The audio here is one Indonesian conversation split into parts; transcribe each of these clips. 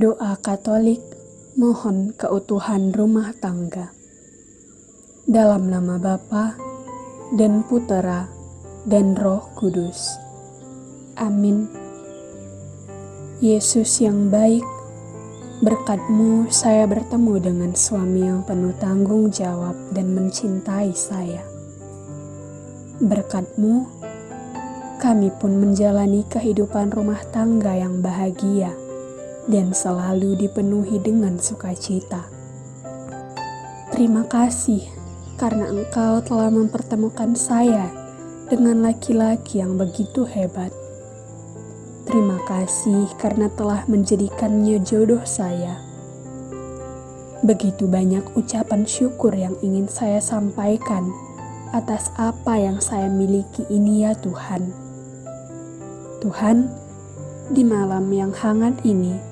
Doa Katolik mohon keutuhan rumah tangga. Dalam nama Bapa dan Putera dan Roh Kudus. Amin. Yesus yang baik, berkatmu saya bertemu dengan suami yang penuh tanggung jawab dan mencintai saya. Berkatmu, kami pun menjalani kehidupan rumah tangga yang bahagia dan selalu dipenuhi dengan sukacita. Terima kasih karena Engkau telah mempertemukan saya dengan laki-laki yang begitu hebat. Terima kasih karena telah menjadikannya jodoh saya. Begitu banyak ucapan syukur yang ingin saya sampaikan atas apa yang saya miliki ini, ya Tuhan. Tuhan, di malam yang hangat ini,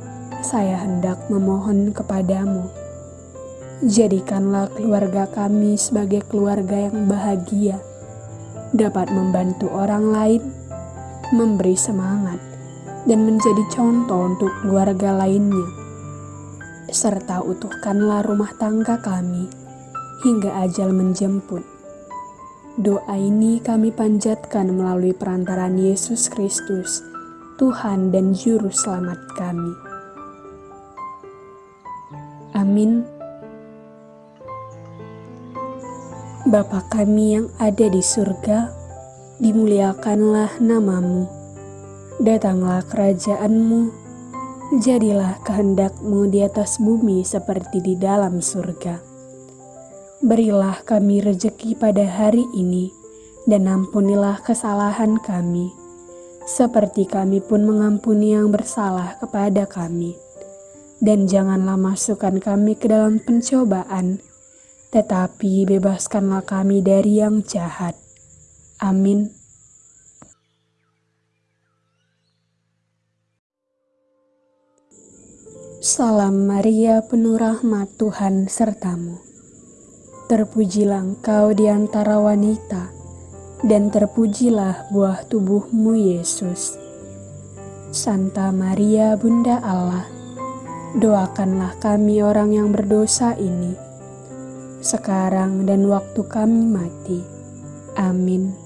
saya hendak memohon kepadamu. Jadikanlah keluarga kami sebagai keluarga yang bahagia, dapat membantu orang lain, memberi semangat, dan menjadi contoh untuk keluarga lainnya. Serta utuhkanlah rumah tangga kami hingga ajal menjemput. Doa ini kami panjatkan melalui perantaran Yesus Kristus, Tuhan dan Juru Selamat kami. Amin. Bapa kami yang ada di surga, dimuliakanlah namamu. Datanglah kerajaanmu, jadilah kehendakmu di atas bumi seperti di dalam surga. Berilah kami rejeki pada hari ini, dan ampunilah kesalahan kami, seperti kami pun mengampuni yang bersalah kepada kami dan janganlah masukkan kami ke dalam pencobaan, tetapi bebaskanlah kami dari yang jahat. Amin. Salam Maria, penuh rahmat Tuhan sertamu. Terpujilah engkau di antara wanita, dan terpujilah buah tubuhmu Yesus. Santa Maria, Bunda Allah, doakanlah kami orang yang berdosa ini, sekarang dan waktu kami mati. Amin.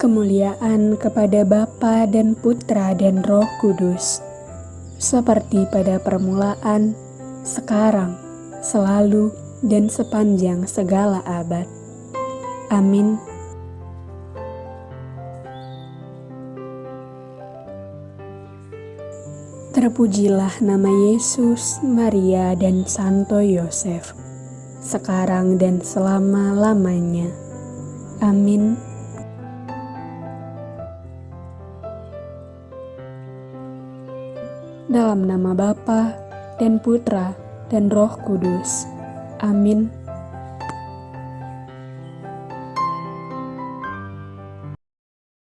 Kemuliaan kepada Bapa dan Putra dan Roh Kudus, seperti pada permulaan, sekarang, selalu, dan sepanjang segala abad. Amin. Terpujilah nama Yesus, Maria, dan Santo Yosef, sekarang dan selama-lamanya. Amin. Dalam nama Bapa dan Putra dan Roh Kudus. Amin.